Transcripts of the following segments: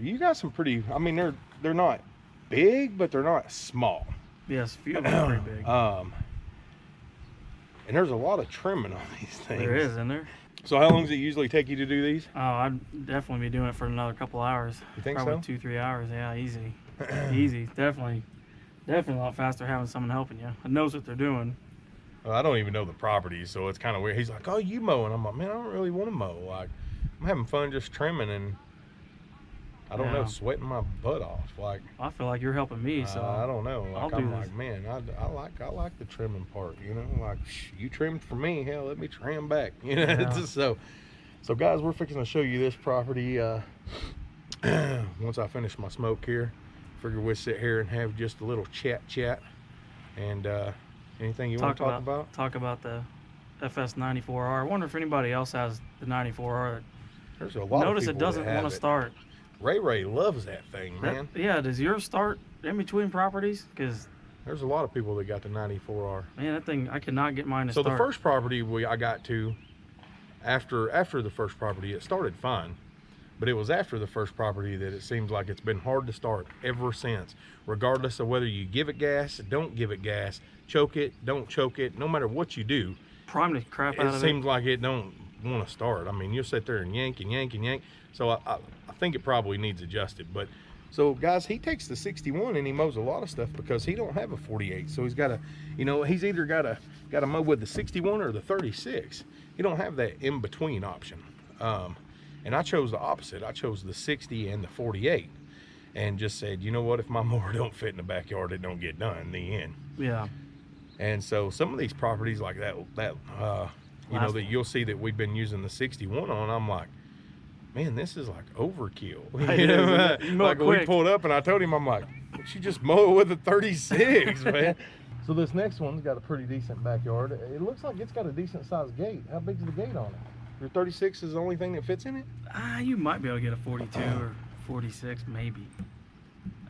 You got some pretty. I mean, they're they're not big, but they're not small. Yes, a few of them are pretty big. Um, and there's a lot of trimming on these things. there is, isn't there? So how long does it usually take you to do these? Oh, I'd definitely be doing it for another couple hours. You think Probably so? two, three hours. Yeah, easy. easy. Definitely. Definitely a lot faster having someone helping you. That knows what they're doing. Well, I don't even know the property, so it's kind of weird. He's like, "Oh, you mow," and I'm like, "Man, I don't really want to mow. Like, I'm having fun just trimming, and I don't know, sweating my butt off. Like, I feel like you're helping me, so uh, I don't know. I'll Like, do I'm this. like, man, I, I like I like the trimming part. You know, like you trimmed for me, hell, let me trim back. You know, Yeah. Just so. So, guys, we're fixing to show you this property. Uh, once I finish my smoke here, figure we'll sit here and have just a little chat, chat, and uh, anything you want to talk about, about? talk about the FS94R. I wonder if anybody else has the 94R. There's a lot. Notice it doesn't want to it. Ray Ray loves that thing, That- man. yeah, does yours start in between properties? Because There's a lot of people that got the 94R. man, that thing I cannot get mine to So start. the first property we I got to after after the first property, it started fine. But it was after the first property that it seems like it's been hard to start ever since. Regardless of whether you give it gas, don't give it gas, choke it, don't choke it, no matter what you do, prime the crap out it of seems like it don't want to start. I mean, you'll sit there and yank and yank and yank. So I, I think it probably needs adjusted. But so guys, he takes the 61 and he mows a lot of stuff because he don't have a 48. So he's got a, you know, he's either got a got to mow with the 61 or the 36. He don't have that in between option. Um, and I chose the opposite. I chose the 60 and the 48, and just said, you know what? If my mower don't fit in the backyard, it don't get done in the end. Yeah, And so some of these properties like that, that uh, you know, that one. you'll see that we've been using the 61 on, I'm like, man, this is like overkill. You know, is, isn't it? You mow like it we quick. pulled up and I told him, I'm like, she just mow it with a 36, man. So this next one's got a pretty decent backyard. It looks like it's got a decent sized gate. How big's the gate on it? Your 36 is the only thing that fits in it? ah, you might be able to get a 42 or 46, maybe.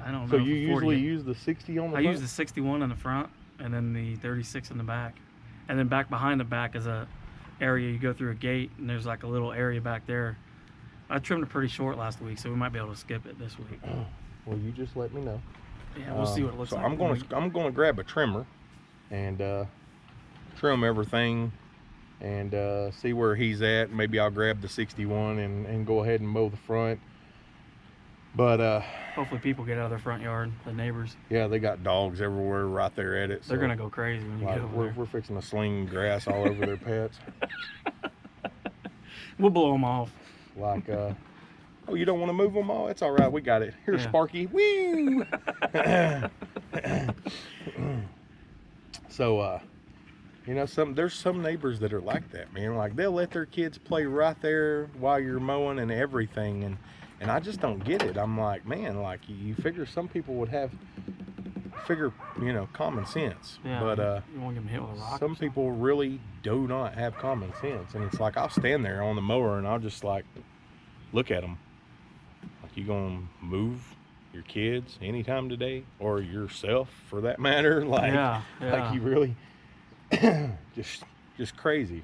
I don't know. So you usually use the 60 on the I front? use the 61 in the front and then the 36 in the back. And then back behind the back is a area you go through a gate and there's like a little area back there. I trimmed it pretty short last week, so we might be able to skip it this week. Well, you just let me know. Yeah, we'll see Um, what it looks so like. I'm gonna I'm gonna grab a trimmer and uh, trim everything and uh, see where he's at. Maybe I'll grab the 61 and, and go ahead and mow the front. But uh, hopefully people get out of their front yard, the neighbors. yeah, they got dogs everywhere right there at it. They're so, gonna go crazy when you like, get over we're, there. we're fixing to sling grass all over their pets. We'll blow them off. Like, uh, oh, you don't want to move them all? It's all right. We got it. Here's Yeah. Sparky. Woo! so, uh, you know, some there's some neighbors that are like that, man. Like they'll let their kids play right there while you're mowing and everything, and and I just don't get it. I'm like, man, like you, you figure some people would have figure, you know, common sense, Yeah. but uh, you won't get hit with a rock. some people really do not have common sense and it's like i'll stand there on the mower and i'll just like look at them like you gonna move your kids anytime today or yourself for that matter like yeah, yeah. like you really just just crazy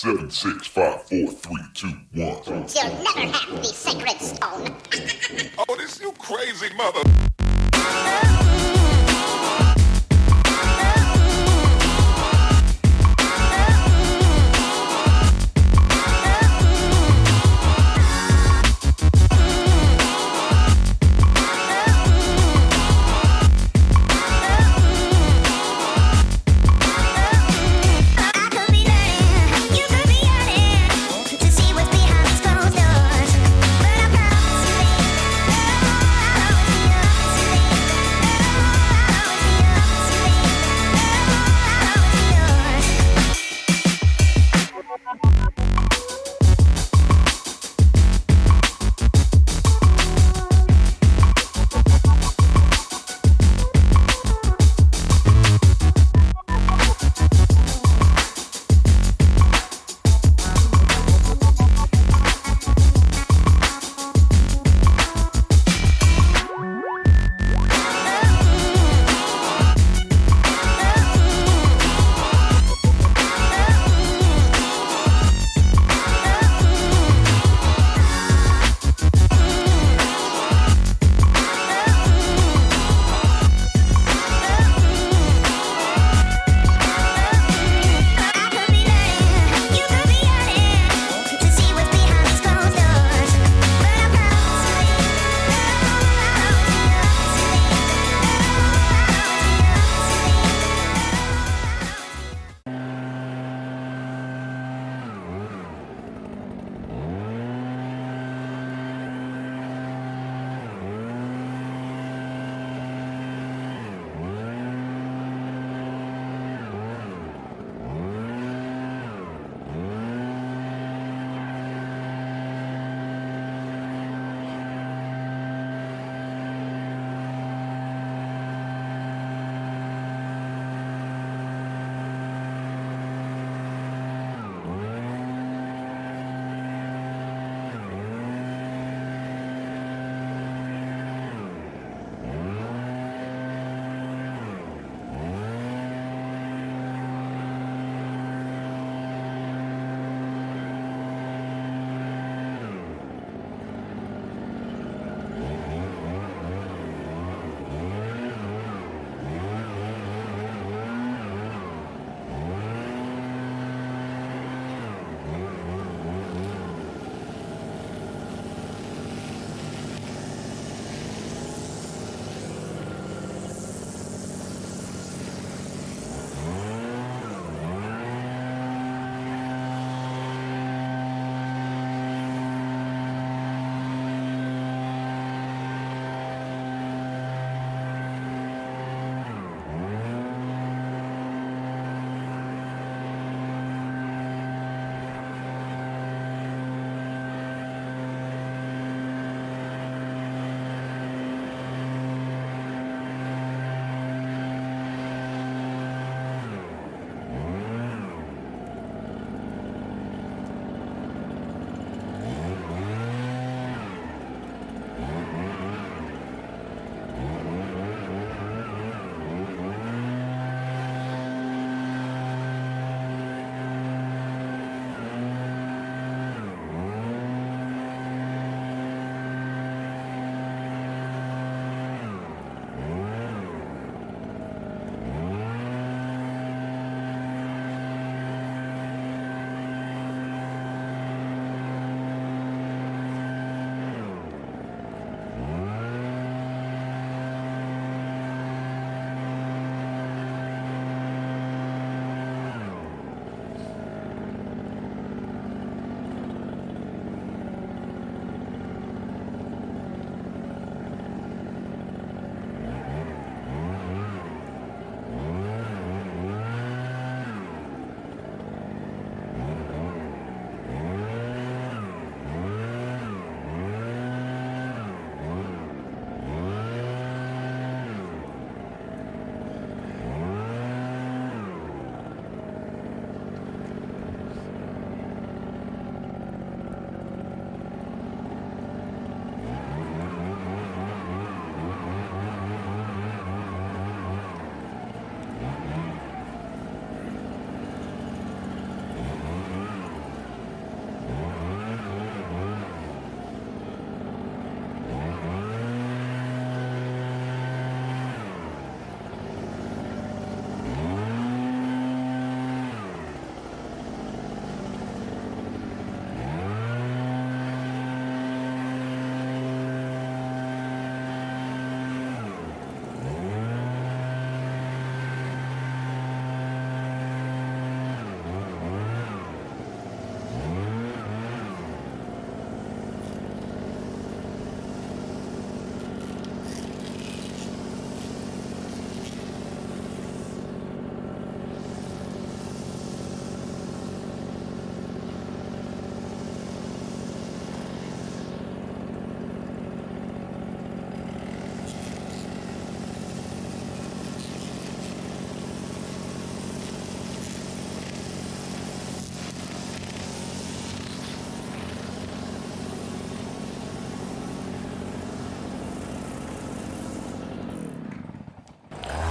Seven, six, five, four, three, two, one. You'll never have the sacred stone. Oh, this you crazy mother.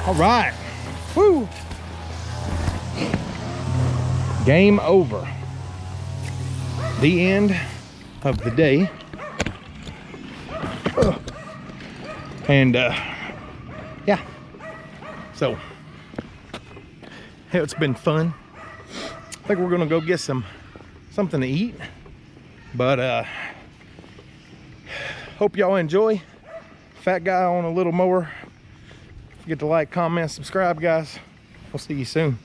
All right. Woo. Game over. The end of the day. And uh, yeah. So it's been fun. I think we're gonna go get some something to eat. But uh hope y'all enjoy. Fat guy on a little mower. Forget to like, comment, subscribe, guys. We'll see you soon.